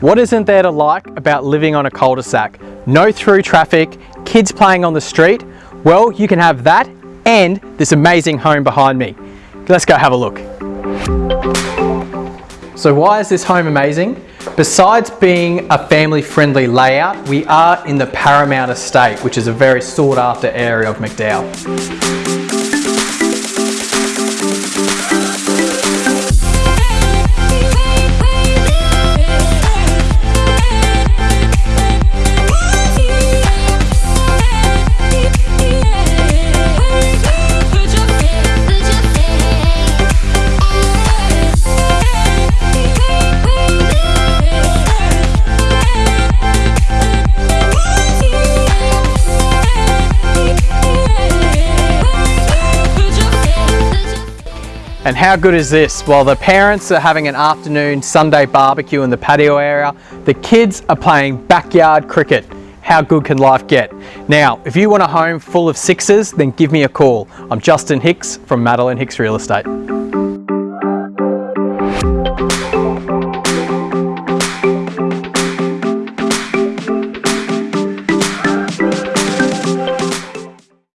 What isn't there to like about living on a cul-de-sac? No through traffic, kids playing on the street. Well, you can have that and this amazing home behind me. Let's go have a look. So why is this home amazing? Besides being a family friendly layout, we are in the Paramount Estate, which is a very sought after area of McDowall. And how good is this? While the parents are having an afternoon Sunday barbecue in the patio area, the kids are playing backyard cricket. How good can life get? Now, if you want a home full of sixes, then give me a call. I'm Justin Hicks from Madeline Hicks Real Estate.